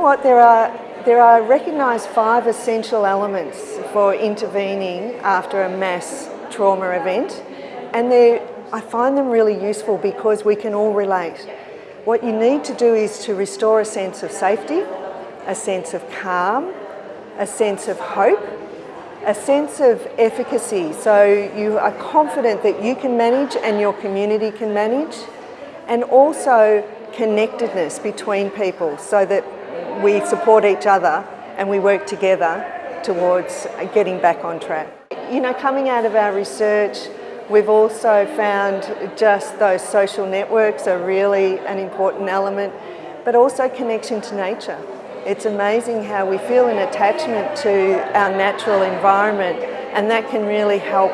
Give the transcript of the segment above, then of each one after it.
what, there are, there are recognised five essential elements for intervening after a mass trauma event and I find them really useful because we can all relate. What you need to do is to restore a sense of safety, a sense of calm, a sense of hope, a sense of efficacy. So you are confident that you can manage and your community can manage, and also connectedness between people so that we support each other and we work together towards getting back on track. You know, coming out of our research, we've also found just those social networks are really an important element, but also connection to nature. It's amazing how we feel an attachment to our natural environment and that can really help,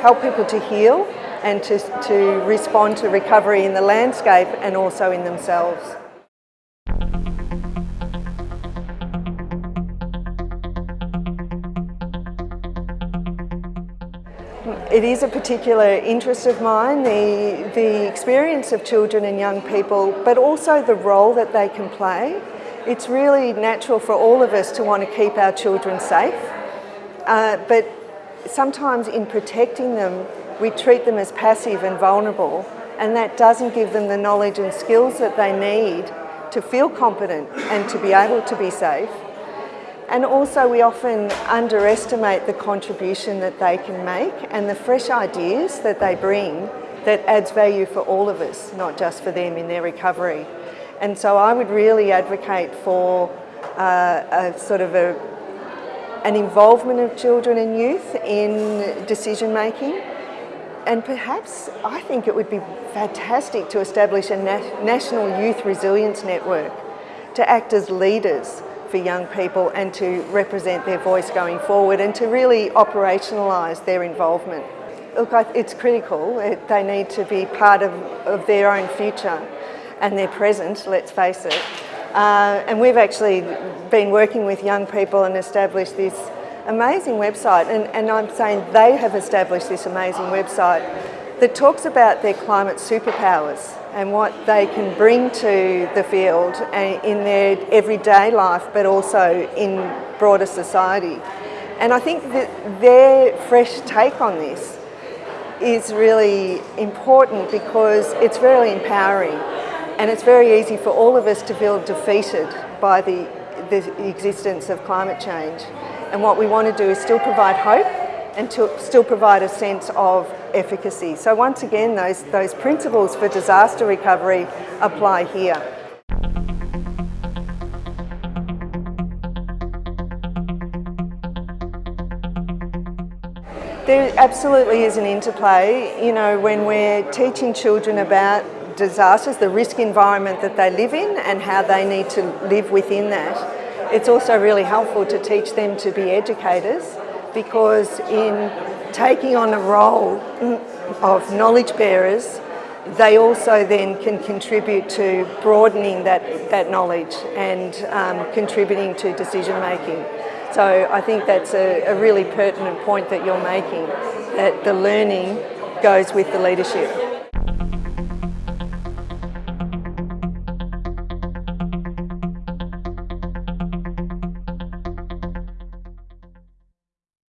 help people to heal and to, to respond to recovery in the landscape and also in themselves. It is a particular interest of mine, the, the experience of children and young people, but also the role that they can play it's really natural for all of us to want to keep our children safe, uh, but sometimes in protecting them, we treat them as passive and vulnerable, and that doesn't give them the knowledge and skills that they need to feel competent and to be able to be safe. And also we often underestimate the contribution that they can make and the fresh ideas that they bring that adds value for all of us, not just for them in their recovery. And so I would really advocate for uh, a sort of a, an involvement of children and youth in decision making. And perhaps I think it would be fantastic to establish a na national youth resilience network to act as leaders for young people and to represent their voice going forward and to really operationalise their involvement. Look, it's critical. They need to be part of, of their own future and they're present, let's face it. Uh, and we've actually been working with young people and established this amazing website, and, and I'm saying they have established this amazing website that talks about their climate superpowers and what they can bring to the field eh, in their everyday life, but also in broader society. And I think that their fresh take on this is really important because it's really empowering. And it's very easy for all of us to feel defeated by the, the existence of climate change. And what we want to do is still provide hope and to still provide a sense of efficacy. So once again, those, those principles for disaster recovery apply here. There absolutely is an interplay, you know, when we're teaching children about disasters, the risk environment that they live in and how they need to live within that. It's also really helpful to teach them to be educators because in taking on a role of knowledge bearers, they also then can contribute to broadening that, that knowledge and um, contributing to decision making. So I think that's a, a really pertinent point that you're making, that the learning goes with the leadership.